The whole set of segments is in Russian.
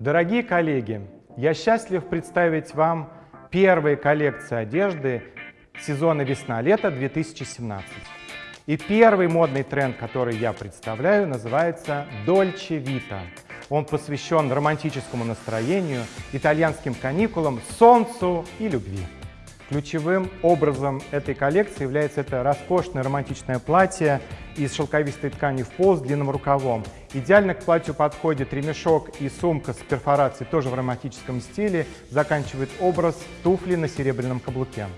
Дорогие коллеги, я счастлив представить вам первые коллекции одежды сезона весна-лето 2017. И первый модный тренд, который я представляю, называется Dolce Vita. Он посвящен романтическому настроению, итальянским каникулам, солнцу и любви. Ключевым образом этой коллекции является это роскошное романтичное платье из шелковистой ткани в пол с длинным рукавом. Идеально к платью подходит ремешок и сумка с перфорацией тоже в романтическом стиле. Заканчивает образ туфли на серебряном каблуке.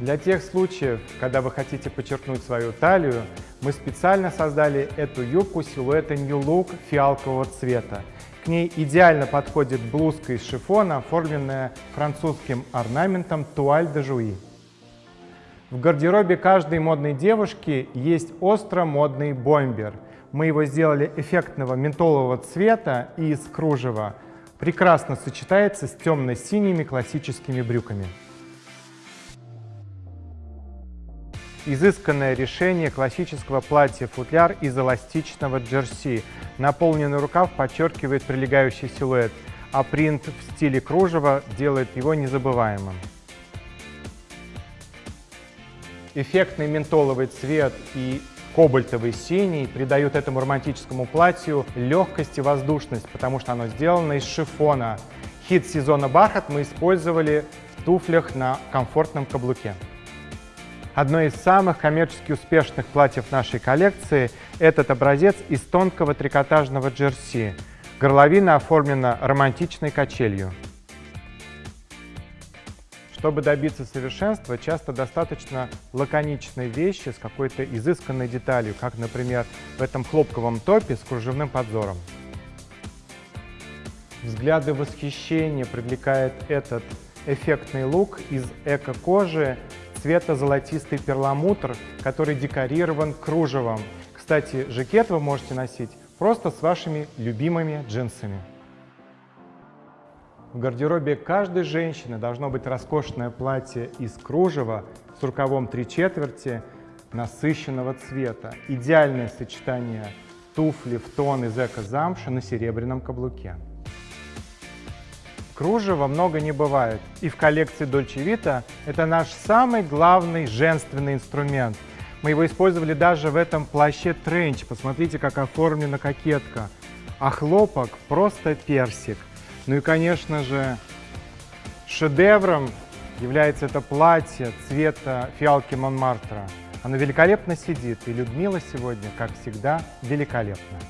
Для тех случаев, когда вы хотите подчеркнуть свою талию, мы специально создали эту юбку силуэта New Look фиалкового цвета. К ней идеально подходит блузка из шифона, оформленная французским орнаментом туаль де жуи. В гардеробе каждой модной девушки есть остро-модный бомбер. Мы его сделали эффектного ментолового цвета и из кружева. Прекрасно сочетается с темно-синими классическими брюками. Изысканное решение классического платья-футляр из эластичного джерси. Наполненный рукав подчеркивает прилегающий силуэт, а принт в стиле кружева делает его незабываемым. Эффектный ментоловый цвет и кобальтовый синий придают этому романтическому платью легкость и воздушность, потому что оно сделано из шифона. Хит сезона бархат мы использовали в туфлях на комфортном каблуке. Одно из самых коммерчески успешных платьев нашей коллекции – этот образец из тонкого трикотажного джерси. Горловина оформлена романтичной качелью. Чтобы добиться совершенства, часто достаточно лаконичной вещи с какой-то изысканной деталью, как, например, в этом хлопковом топе с кружевным подзором. Взгляды восхищения привлекает этот эффектный лук из эко-кожи цвета золотистый перламутр, который декорирован кружевом. Кстати, жакет вы можете носить просто с вашими любимыми джинсами. В гардеробе каждой женщины должно быть роскошное платье из кружева с рукавом три четверти насыщенного цвета. Идеальное сочетание туфли в тон из эко-замши на серебряном каблуке. Кружева много не бывает. И в коллекции Dolce Vita это наш самый главный женственный инструмент. Мы его использовали даже в этом плаще тренч. Посмотрите, как оформлена кокетка. А хлопок просто персик. Ну и, конечно же, шедевром является это платье цвета фиалки Монмартра. Оно великолепно сидит, и Людмила сегодня, как всегда, великолепна.